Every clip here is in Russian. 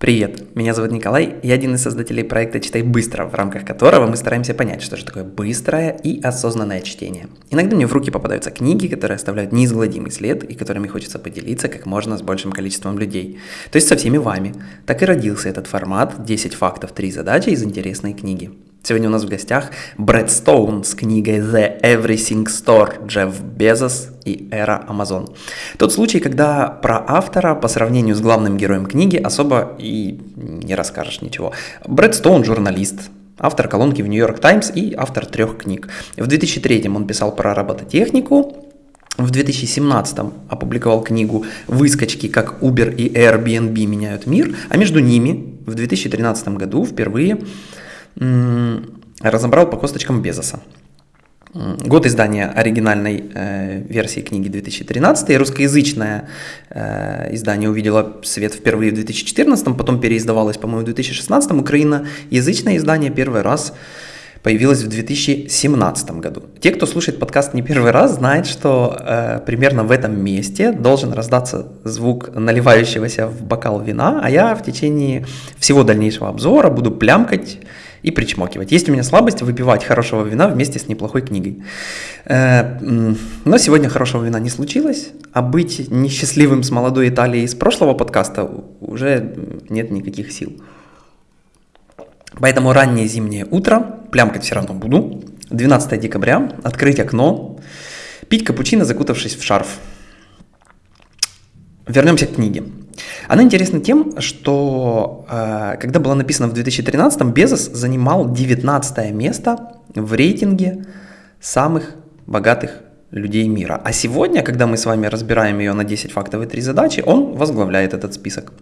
Привет, меня зовут Николай, я один из создателей проекта «Читай быстро», в рамках которого мы стараемся понять, что же такое быстрое и осознанное чтение. Иногда мне в руки попадаются книги, которые оставляют неизгладимый след и которыми хочется поделиться как можно с большим количеством людей. То есть со всеми вами. Так и родился этот формат «10 фактов, 3 задачи» из интересной книги. Сегодня у нас в гостях Брэд Стоун с книгой The Everything Store Джефф Безос и эра Amazon. Тот случай, когда про автора по сравнению с главным героем книги особо и не расскажешь ничего. Брэд Стоун журналист, автор колонки в York Times и автор трех книг. В 2003 он писал про робототехнику, в 2017 опубликовал книгу «Выскочки, как Uber и Airbnb меняют мир», а между ними в 2013 году впервые разобрал по косточкам Безоса. Год издания оригинальной э, версии книги 2013, русскоязычное э, издание увидело свет впервые в 2014, потом переиздавалось, по-моему, в 2016, украиноязычное издание первый раз появилось в 2017 году. Те, кто слушает подкаст не первый раз, знают, что э, примерно в этом месте должен раздаться звук наливающегося в бокал вина, а я в течение всего дальнейшего обзора буду плямкать и причмокивать. Есть у меня слабость выпивать хорошего вина вместе с неплохой книгой. Э, но сегодня хорошего вина не случилось, а быть несчастливым с молодой Италией из прошлого подкаста уже нет никаких сил. Поэтому раннее зимнее утро, плямкать все равно буду, 12 декабря, открыть окно, пить капучино, закутавшись в шарф. Вернемся к книге. Она интересна тем, что э, когда была написана в 2013-м, Безос занимал 19 место в рейтинге самых богатых людей мира. А сегодня, когда мы с вами разбираем ее на 10 фактов и 3 задачи, он возглавляет этот список.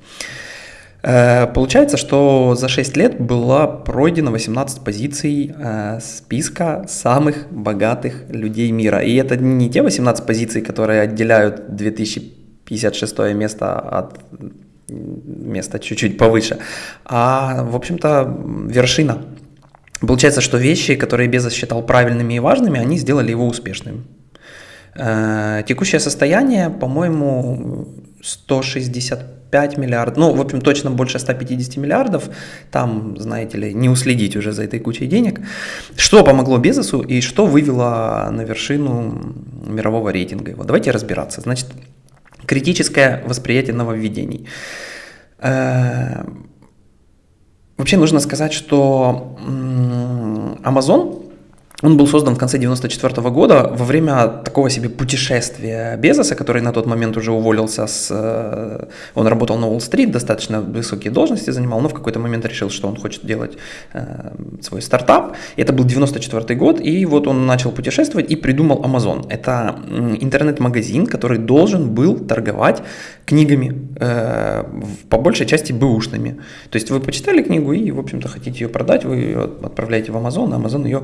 Э, получается, что за 6 лет было пройдено 18 позиций э, списка самых богатых людей мира. И это не те 18 позиций, которые отделяют 2000 56 место от места чуть-чуть повыше, а, в общем-то, вершина. Получается, что вещи, которые Безос считал правильными и важными, они сделали его успешным. Э, текущее состояние, по-моему, 165 миллиардов, ну, в общем, точно больше 150 миллиардов, там, знаете ли, не уследить уже за этой кучей денег. Что помогло Безосу и что вывело на вершину мирового рейтинга его? Давайте разбираться. Значит, критическое восприятие нововведений. Э, вообще нужно сказать, что Amazon он был создан в конце 94 года во время такого себе путешествия Безоса, который на тот момент уже уволился с... Э, он работал на Уолл-стрит, достаточно высокие должности занимал, но в какой-то момент решил, что он хочет делать э, свой стартап. Это был 94 год, и вот он начал путешествовать и придумал Amazon. Это интернет-магазин, который должен был торговать книгами, э, по большей части бэушными. То есть вы почитали книгу и, в общем-то, хотите ее продать, вы ее отправляете в Amazon, а Amazon ее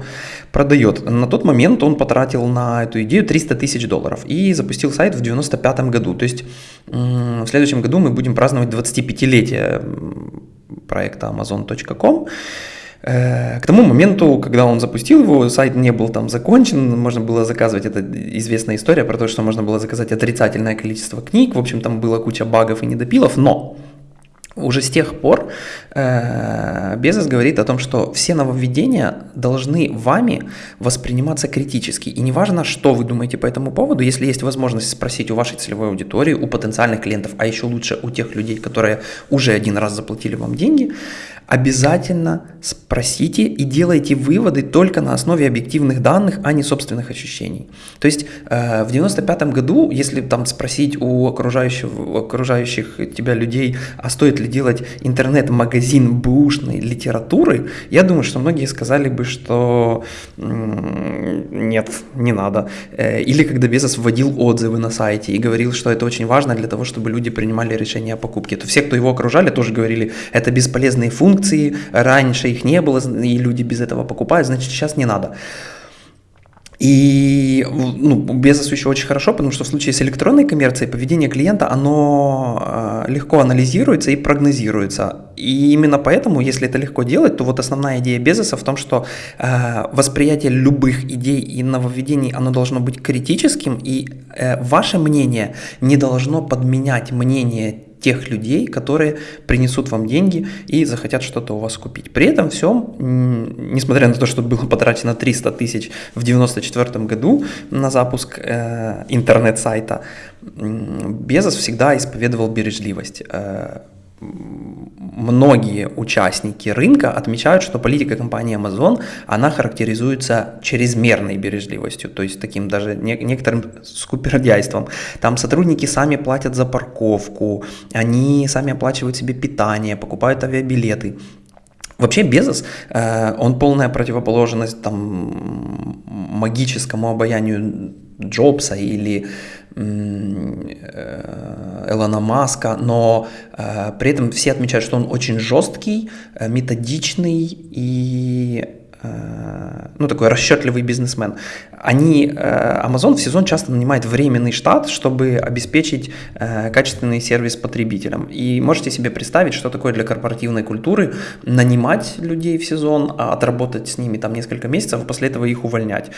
продает продает. На тот момент он потратил на эту идею 300 тысяч долларов и запустил сайт в 95 году. То есть в следующем году мы будем праздновать 25-летие проекта amazon.com. Э, к тому моменту, когда он запустил его, сайт не был там закончен, можно было заказывать, это известная история про то, что можно было заказать отрицательное количество книг, в общем, там была куча багов и недопилов, но уже с тех пор э, Безос говорит о том, что все нововведения должны вами восприниматься критически. И неважно, что вы думаете по этому поводу, если есть возможность спросить у вашей целевой аудитории, у потенциальных клиентов, а еще лучше у тех людей, которые уже один раз заплатили вам деньги, обязательно спросите и делайте выводы только на основе объективных данных, а не собственных ощущений. То есть э, в 95 году, если там спросить у окружающих, окружающих тебя людей, а стоит ли делать интернет-магазин бушной литературы, я думаю, что многие сказали бы, что нет, не надо. Э, или когда Безос вводил отзывы на сайте и говорил, что это очень важно для того, чтобы люди принимали решения о покупке, то все, кто его окружали, тоже говорили, это бесполезные функции, раньше их не было, и люди без этого покупают, значит, сейчас не надо. И ну, Безос еще очень хорошо, потому что в случае с электронной коммерцией поведение клиента, оно э, легко анализируется и прогнозируется. И именно поэтому, если это легко делать, то вот основная идея Безоса в том, что э, восприятие любых идей и нововведений, оно должно быть критическим, и э, ваше мнение не должно подменять мнение тех людей, которые принесут вам деньги и захотят что-то у вас купить. При этом всем, несмотря на то, что было потрачено 300 тысяч в 1994 году на запуск э, интернет-сайта, Безос всегда исповедовал бережливость. Многие участники рынка отмечают, что политика компании Amazon, она характеризуется чрезмерной бережливостью, то есть таким даже некоторым скупердяйством. Там сотрудники сами платят за парковку, они сами оплачивают себе питание, покупают авиабилеты. Вообще Безос, э, он полная противоположность там магическому обаянию Джобса или Элона Маска, но э, при этом все отмечают, что он очень жесткий, э, методичный и Э, ну, такой расчетливый бизнесмен, они, э, Amazon в сезон часто нанимает временный штат, чтобы обеспечить э, качественный сервис потребителям. И можете себе представить, что такое для корпоративной культуры нанимать людей в сезон, а отработать с ними там несколько месяцев, а после этого их увольнять.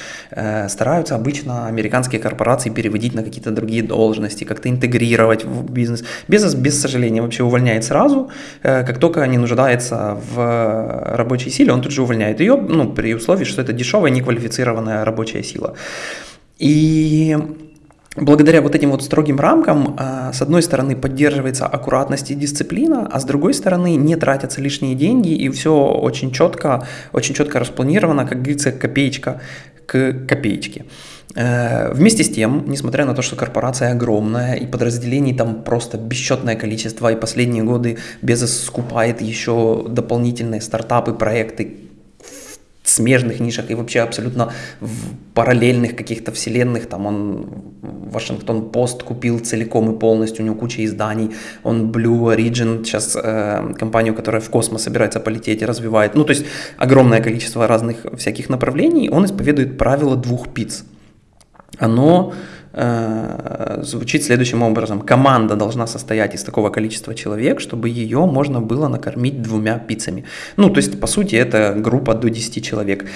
Стараются обычно американские корпорации переводить на какие-то другие должности, как-то интегрировать в бизнес. Бизнес, без сожаления, вообще увольняет сразу. Как только не нуждается в рабочей силе, он тут же увольняет ее, ну, при условии, что это дешевая, неквалифицированная рабочая сила. И благодаря вот этим вот строгим рамкам, а, с одной стороны, поддерживается аккуратность и дисциплина, а с другой стороны, не тратятся лишние деньги, и все очень четко, очень четко распланировано, как говорится, копеечка к копеечке. Э, вместе с тем, несмотря на то, что корпорация огромная и подразделений там просто бесчетное количество, и последние годы Безос скупает еще дополнительные стартапы, проекты, смежных нишах и вообще абсолютно в параллельных каких-то вселенных. Там он Вашингтон Пост купил целиком и полностью, у него куча изданий. Он Blue Origin, сейчас э, компанию, которая в космос собирается полететь и развивает. Ну, то есть огромное количество разных всяких направлений. Он исповедует правило двух пиц. Оно Э, звучит следующим образом. Команда должна состоять из такого количества человек, чтобы ее можно было накормить двумя пиццами. Ну, то есть, по сути, это группа до 10 человек.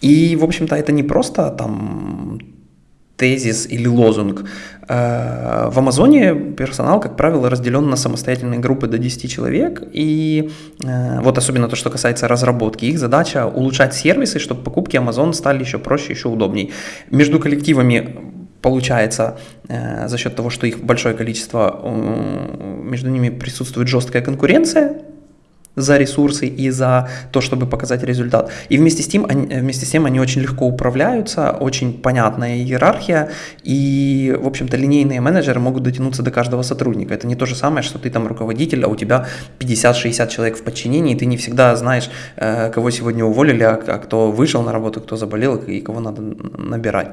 И, в общем-то, это не просто там тезис или лозунг. Э, в Амазоне персонал, как правило, разделен на самостоятельные группы до 10 человек, и э, вот особенно то, что касается разработки, их задача улучшать сервисы, чтобы покупки Amazon стали еще проще, еще удобней. Между коллективами получается э, за счет того, что их большое количество, э, между ними присутствует жесткая конкуренция за ресурсы и за то, чтобы показать результат. И вместе с тем они, вместе с тем они очень легко управляются, очень понятная иерархия, и, в общем-то, линейные менеджеры могут дотянуться до каждого сотрудника. Это не то же самое, что ты там руководитель, а у тебя 50-60 человек в подчинении, и ты не всегда знаешь, э, кого сегодня уволили, а, а кто вышел на работу, кто заболел и кого надо набирать.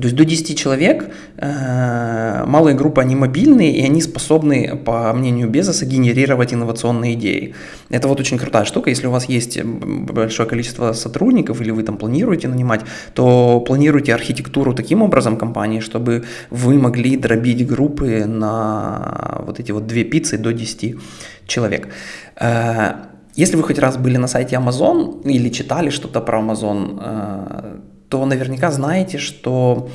То есть до 10 человек, э, малые группы, они мобильные, и они способны, по мнению Безоса, генерировать инновационные идеи. Это вот очень крутая штука. Если у вас есть большое количество сотрудников, или вы там планируете нанимать, то планируйте архитектуру таким образом компании, чтобы вы могли дробить группы на вот эти вот две пиццы до 10 человек. Э, если вы хоть раз были на сайте Amazon или читали что-то про Amazon, э, то наверняка знаете, что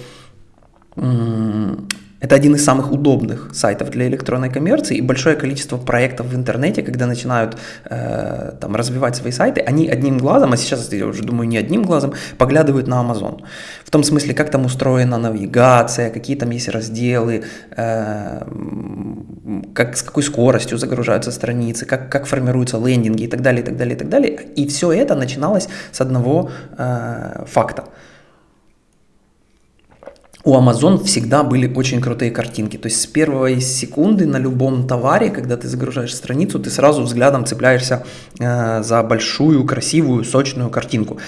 это один из самых удобных сайтов для электронной коммерции, и большое количество проектов в интернете, когда начинают э, там, развивать свои сайты, они одним глазом, а сейчас я уже думаю не одним глазом, поглядывают на Amazon. В том смысле, как там устроена навигация, какие там есть разделы, э, как, с какой скоростью загружаются страницы, как, как формируются лендинги и так далее, и так далее, и так далее. И все это начиналось с одного э, факта – у Amazon всегда были очень крутые картинки. То есть с первой секунды на любом товаре, когда ты загружаешь страницу, ты сразу взглядом цепляешься э, за большую, красивую, сочную картинку.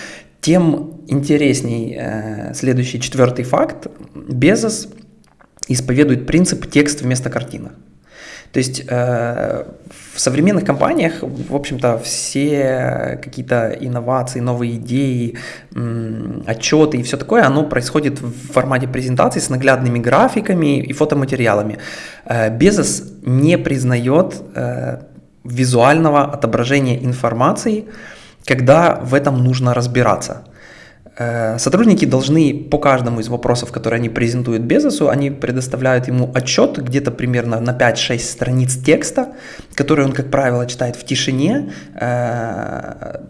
Тем интересней э, следующий четвертый факт. Безос исповедует принцип текст вместо картинок. То есть э, в современных компаниях, в общем-то, все какие-то инновации, новые идеи, м, отчеты и все такое, оно происходит в формате презентаций с наглядными графиками и фотоматериалами. Э, Безос не признает э, визуального отображения информации, когда в этом нужно разбираться. Э, сотрудники должны по каждому из вопросов, которые они презентуют Безосу, они предоставляют ему отчет где-то примерно на 5-6 страниц текста, который он, как правило, читает в тишине, э,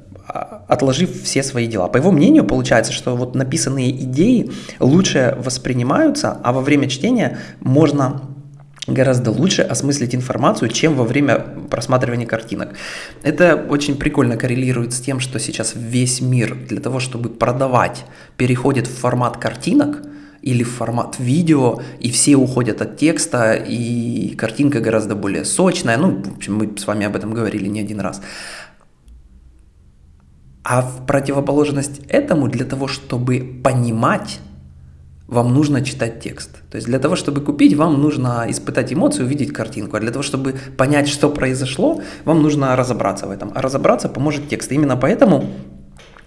отложив все свои дела. По его мнению, получается, что вот написанные идеи лучше воспринимаются, а во время чтения можно гораздо лучше осмыслить информацию, чем во время просматривания картинок. Это очень прикольно коррелирует с тем, что сейчас весь мир для того, чтобы продавать, переходит в формат картинок или в формат видео, и все уходят от текста, и картинка гораздо более сочная. Ну, в общем, мы с вами об этом говорили не один раз. А в противоположность этому, для того, чтобы понимать, вам нужно читать текст. То есть для того, чтобы купить, вам нужно испытать эмоции, увидеть картинку. А для того, чтобы понять, что произошло, вам нужно разобраться в этом. А разобраться поможет текст. И именно поэтому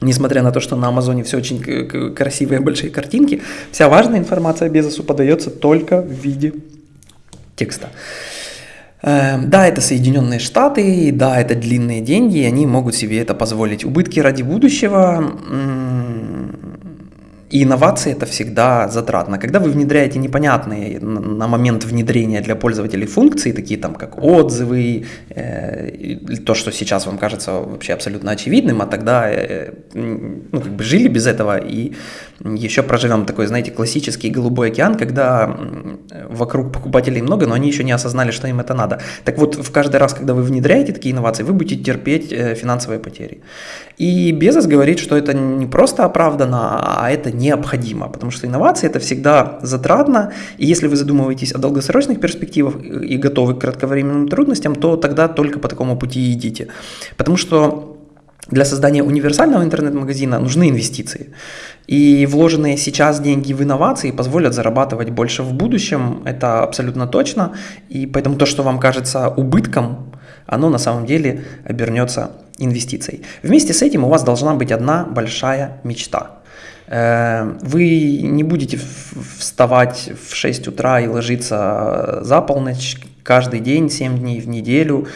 Несмотря на то, что на Амазоне все очень красивые большие картинки, вся важная информация Безосу подается только в виде текста. Эм, да, это Соединенные Штаты, да, это длинные деньги, они могут себе это позволить. Убытки ради будущего и инновации это всегда затратно. Когда вы внедряете непонятные на момент внедрения для пользователей функции, такие там как отзывы, э, то, что сейчас вам кажется вообще абсолютно очевидным, а тогда э, ну, как бы жили без этого и еще проживем такой, знаете, классический голубой океан, когда вокруг покупателей много, но они еще не осознали, что им это надо. Так вот, в каждый раз, когда вы внедряете такие инновации, вы будете терпеть э, финансовые потери. И Безос говорит, что это не просто оправдано, а это необходимо, потому что инновации это всегда затратно, и если вы задумываетесь о долгосрочных перспективах и готовы к кратковременным трудностям, то тогда только по такому пути идите. Потому что для создания универсального интернет-магазина нужны инвестиции. И вложенные сейчас деньги в инновации позволят зарабатывать больше в будущем, это абсолютно точно. И поэтому то, что вам кажется убытком, оно на самом деле обернется инвестицией. Вместе с этим у вас должна быть одна большая мечта. Э, вы не будете вставать в 6 утра и ложиться за полночь каждый день, 7 дней в неделю,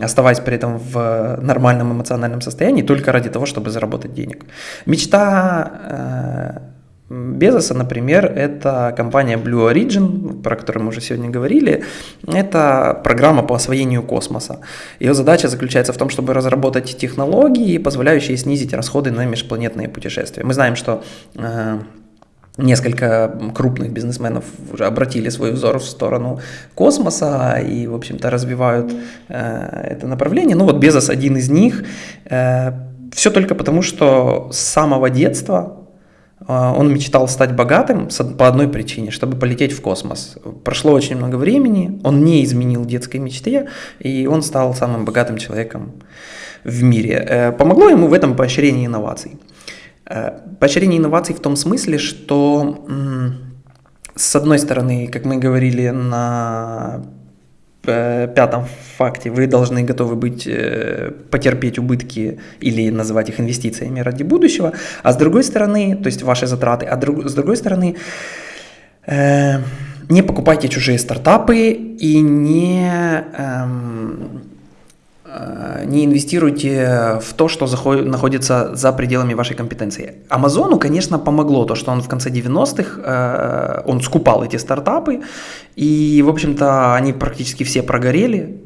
оставаясь при этом в нормальном эмоциональном состоянии только ради того, чтобы заработать денег. Мечта э, Безоса, например, это компания Blue Origin, про которую мы уже сегодня говорили. Это программа по освоению космоса. Ее задача заключается в том, чтобы разработать технологии, позволяющие снизить расходы на межпланетные путешествия. Мы знаем, что э, Несколько крупных бизнесменов уже обратили свой взор в сторону космоса и, в общем-то, развивают э, это направление. Ну вот Безос один из них. Э, все только потому, что с самого детства он мечтал стать богатым по одной причине, чтобы полететь в космос. Прошло очень много времени, он не изменил детской мечте, и он стал самым богатым человеком в мире. Э, помогло ему в этом поощрение инноваций. Э, поощрение инноваций в том смысле, что с одной стороны, как мы говорили на пятом факте, вы должны готовы быть э, потерпеть убытки или называть их инвестициями ради будущего, а с другой стороны, то есть ваши затраты, а друг, с другой стороны, не покупайте чужие стартапы и не эм, Э, не инвестируйте в то, что заходит, находится за пределами вашей компетенции. Амазону, конечно, помогло то, что он в конце 90-х, э, он скупал эти стартапы, и, в общем-то, они практически все прогорели, Э,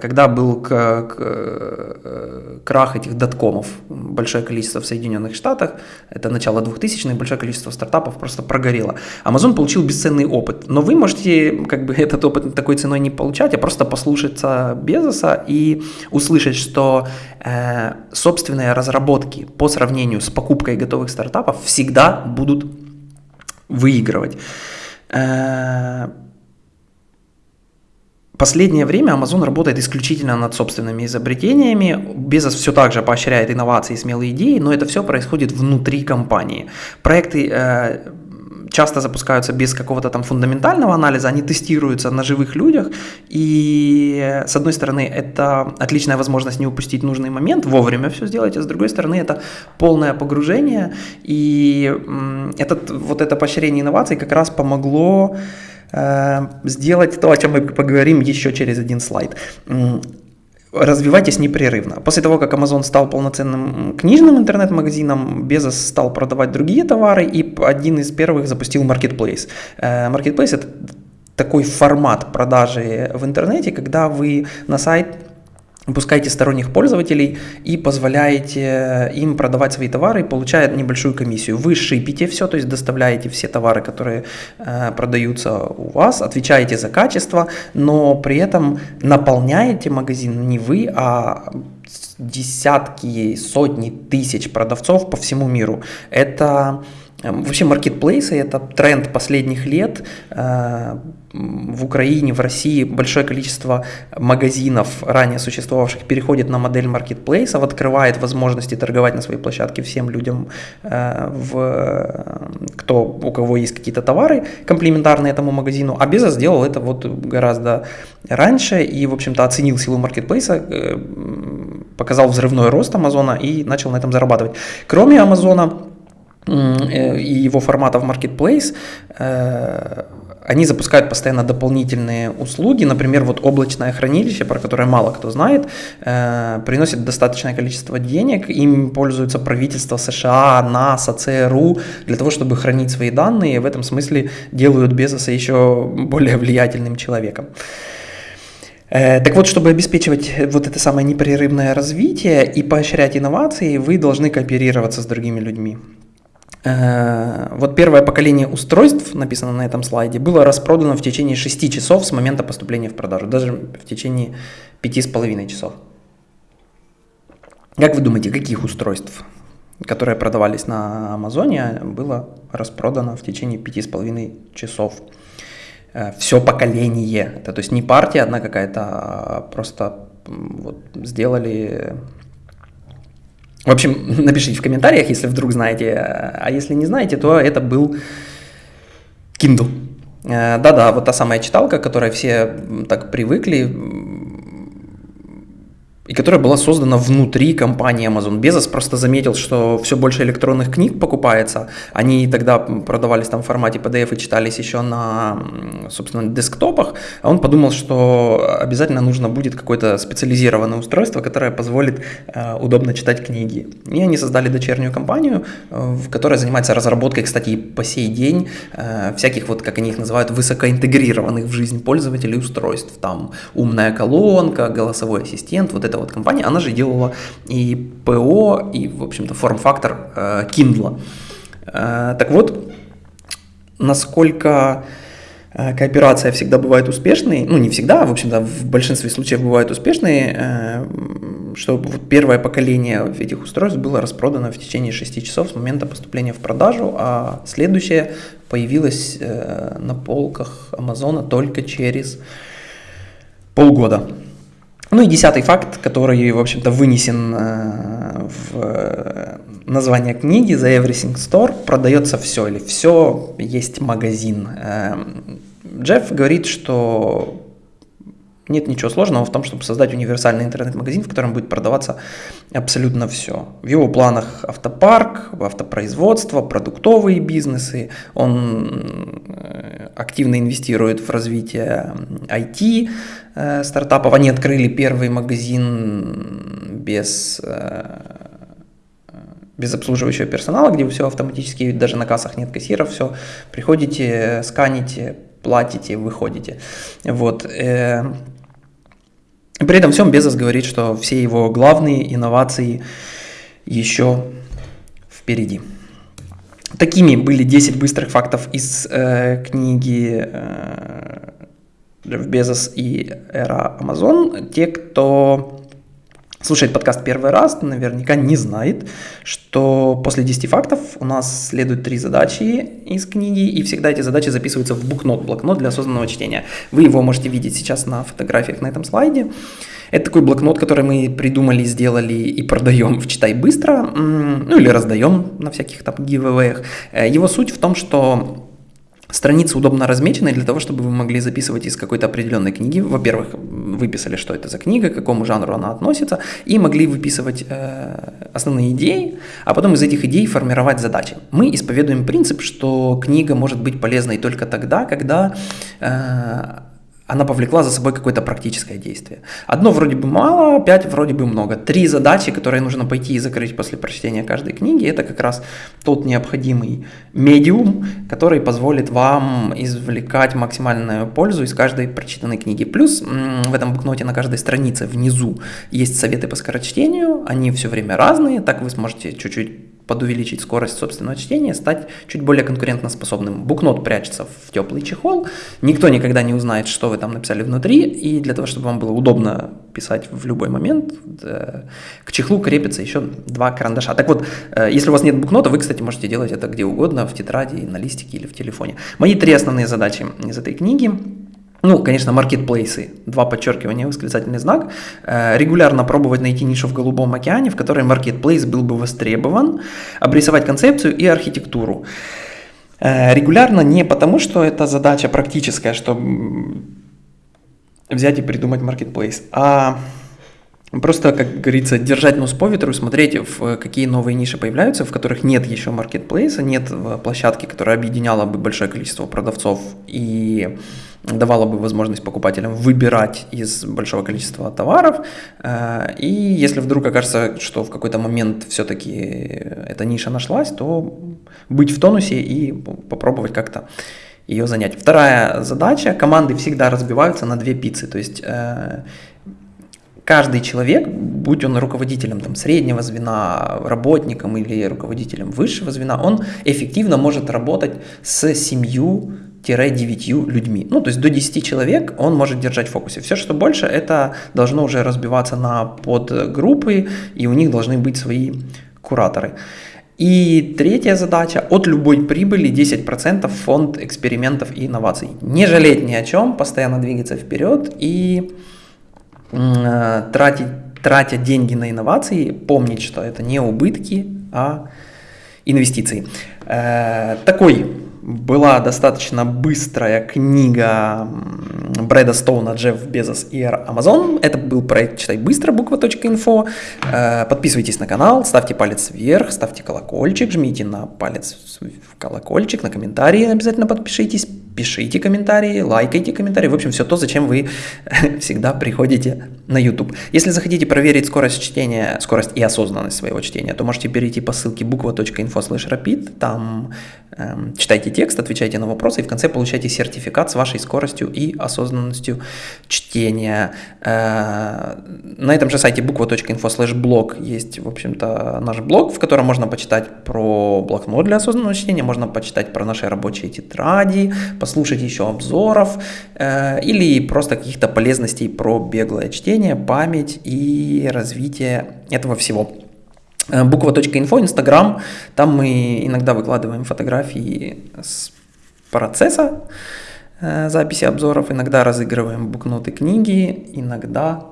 когда был э, крах этих доткомов, большое количество в Соединенных Штатах, это начало 2000-х, большое количество стартапов просто прогорело. Amazon получил бесценный опыт, но вы можете как бы этот опыт такой ценой не получать, а просто послушаться Безоса и услышать, что э, собственные разработки по сравнению с покупкой готовых стартапов всегда будут выигрывать. Э, Последнее время Amazon работает исключительно над собственными изобретениями. Безос все так же поощряет инновации и смелые идеи, но это все происходит внутри компании. Проекты э, часто запускаются без какого-то там фундаментального анализа, они тестируются на живых людях, и с одной стороны это отличная возможность не упустить нужный момент, вовремя все сделать, а с другой стороны это полное погружение, и этот, вот это поощрение инноваций как раз помогло сделать то, о чем мы поговорим еще через один слайд. развивайтесь непрерывно. После того, как Amazon стал полноценным книжным интернет-магазином, Безос стал продавать другие товары, и один из первых запустил Marketplace. Э, Marketplace – это такой формат продажи в интернете, когда вы на сайт пускаете сторонних пользователей и позволяете им продавать свои товары, получая небольшую комиссию. Вы шипите все, то есть доставляете все товары, которые э, продаются у вас, отвечаете за качество, но при этом наполняете магазин не вы, а десятки, сотни тысяч продавцов по всему миру. Это вообще маркетплейсы – это тренд последних лет. Э, в Украине, в России большое количество магазинов, ранее существовавших, переходит на модель маркетплейсов, открывает возможности торговать на своей площадке всем людям, э, в, кто, у кого есть какие-то товары комплементарные этому магазину. А Безос сделал это вот гораздо раньше и, в общем-то, оценил силу маркетплейса, э, показал взрывной рост Амазона и начал на этом зарабатывать. Кроме Амазона, и его формата в Marketplace, э, они запускают постоянно дополнительные услуги, например, вот облачное хранилище, про которое мало кто знает, э, приносит достаточное количество денег, им пользуются правительства США, НАСА, ЦРУ для того, чтобы хранить свои данные, и в этом смысле делают Безоса еще более влиятельным человеком. Так вот, чтобы обеспечивать вот это самое непрерывное развитие и поощрять инновации, вы должны кооперироваться с другими людьми. Э, вот первое поколение устройств, написано на этом слайде, было распродано в течение 6 часов с момента поступления в продажу, даже в течение 5,5 часов. Как вы думаете, каких устройств, которые продавались на Амазоне, было распродано в течение 5,5 часов? Э, Все поколение, это то есть не партия одна какая-то, а просто вот сделали в общем, напишите в комментариях, если вдруг знаете, а если не знаете, то это был Kindle. Э, да-да, вот та самая читалка, которой все так привыкли, и которая была создана внутри компании Amazon. Безос просто заметил, что все больше электронных книг покупается. Они тогда продавались там в формате PDF и читались еще на, собственно, десктопах. А он подумал, что обязательно нужно будет какое-то специализированное устройство, которое позволит э, удобно читать книги. И они создали дочернюю компанию, э, которая занимается разработкой, кстати, и по сей день э, всяких, вот как они их называют, высокоинтегрированных в жизнь пользователей устройств. Там умная колонка, голосовой ассистент, вот это вот компания, она же делала и ПО, и, в общем-то, форм-фактор э, Kindle. Э, так вот, насколько э, кооперация всегда бывает успешной, ну не всегда, а, в общем-то в большинстве случаев бывает успешной, э, что вот первое поколение этих устройств было распродано в течение 6 часов с момента поступления в продажу, а следующее появилось э, на полках Амазона только через полгода. Ну и десятый факт, который, в общем-то, вынесен э, в э, название книги The Everything Store, продается все или все, есть магазин. Эм, Джефф говорит, что нет ничего сложного в том, чтобы создать универсальный интернет-магазин, в котором будет продаваться абсолютно все. В его планах автопарк, автопроизводство, продуктовые бизнесы. Он э, активно инвестирует в развитие IT э, стартапов. Они открыли первый магазин без э, без обслуживающего персонала, где все автоматически, даже на кассах нет кассиров, все, приходите, сканите, платите, выходите. Вот. При этом всем Безос говорит, что все его главные инновации еще впереди. Такими были 10 быстрых фактов из э, книги э, Безос и эра Амазон. Те, кто слушает подкаст первый раз, наверняка не знает, что после 10 фактов у нас следуют три задачи из книги, и всегда эти задачи записываются в букнот, блокнот для осознанного чтения. Вы его можете видеть сейчас на фотографиях на этом слайде. Это такой блокнот, который мы придумали, сделали и продаем в «Читай быстро», ну или раздаем на всяких там гивэвэях. Его суть в том, что Страницы удобно размечены для того, чтобы вы могли записывать из какой-то определенной книги. Во-первых, выписали, что это за книга, к какому жанру она относится, и могли выписывать э, основные идеи, а потом из этих идей формировать задачи. Мы исповедуем принцип, что книга может быть полезной только тогда, когда э, она повлекла за собой какое-то практическое действие. Одно вроде бы мало, пять вроде бы много. Три задачи, которые нужно пойти и закрыть после прочтения каждой книги, это как раз тот необходимый медиум, который позволит вам извлекать максимальную пользу из каждой прочитанной книги. Плюс в этом букноте на каждой странице внизу есть советы по скорочтению, они все время разные, так вы сможете чуть-чуть подувеличить скорость собственного чтения, стать чуть более конкурентоспособным. Букнот прячется в теплый чехол, никто никогда не узнает, что вы там написали внутри, и для того, чтобы вам было удобно писать в любой момент, э, к чехлу крепится еще два карандаша. Так вот, э, если у вас нет букнота, вы, кстати, можете делать это где угодно, в тетради, на листике или в телефоне. Мои три основные задачи из этой книги – ну, конечно, маркетплейсы, два подчеркивания, восклицательный знак. Э, регулярно пробовать найти нишу в Голубом океане, в которой маркетплейс был бы востребован, обрисовать концепцию и архитектуру. Э, регулярно не потому, что это задача практическая, что взять и придумать маркетплейс, а Просто, как говорится, держать нос по ветру, смотреть, в какие новые ниши появляются, в которых нет еще маркетплейса, нет э, площадки, которая объединяла бы большое количество продавцов и давала бы возможность покупателям выбирать из большого количества товаров. Э, и если вдруг окажется, что в какой-то момент все-таки эта ниша нашлась, то быть в тонусе и попробовать как-то ее занять. Вторая задача, команды всегда разбиваются на две пиццы, то есть э, каждый человек, будь он руководителем там, среднего звена, работником или руководителем высшего звена, он эффективно может работать с семью 9 людьми. Ну, то есть до 10 человек он может держать в фокусе. Все, что больше, это должно уже разбиваться на подгруппы, и у них должны быть свои кураторы. И третья задача – от любой прибыли 10% фонд экспериментов и инноваций. Не жалеть ни о чем, постоянно двигаться вперед и э, тратить, тратя деньги на инновации, помнить, что это не убытки, а инвестиции. Э, такой была достаточно быстрая книга Брэда Стоуна, Джефф Безос и Амазон. Это был проект «Читай быстро» буква.инфо. Э, подписывайтесь на канал, ставьте палец вверх, ставьте колокольчик, жмите на палец в колокольчик, на комментарии обязательно подпишитесь, пишите комментарии, лайкайте комментарии. В общем, все то, зачем вы всегда приходите на YouTube. Если захотите проверить скорость чтения, скорость и осознанность своего чтения, то можете перейти по ссылке буква.info rapid, там эм, читайте текст, отвечайте на вопросы и в конце получаете сертификат с вашей скоростью и осознанностью чтения. Э, на этом же сайте буква.info блог есть, в общем-то, наш блог, в котором можно почитать про блокнот для осознанного чтения, можно почитать про наши рабочие тетради, послушать еще обзоров э, или просто каких-то полезностей про беглое чтение, память и развитие этого всего. Э, буква.инфо, Инстаграм, там мы иногда выкладываем фотографии с процесса э, записи обзоров, иногда разыгрываем букноты книги, иногда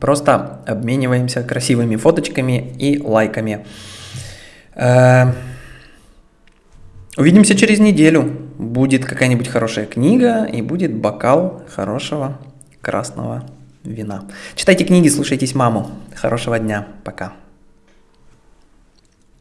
просто обмениваемся красивыми фоточками и лайками. Э, Увидимся через неделю. Будет какая-нибудь хорошая книга и будет бокал хорошего красного вина. Читайте книги, слушайтесь маму. Хорошего дня. Пока.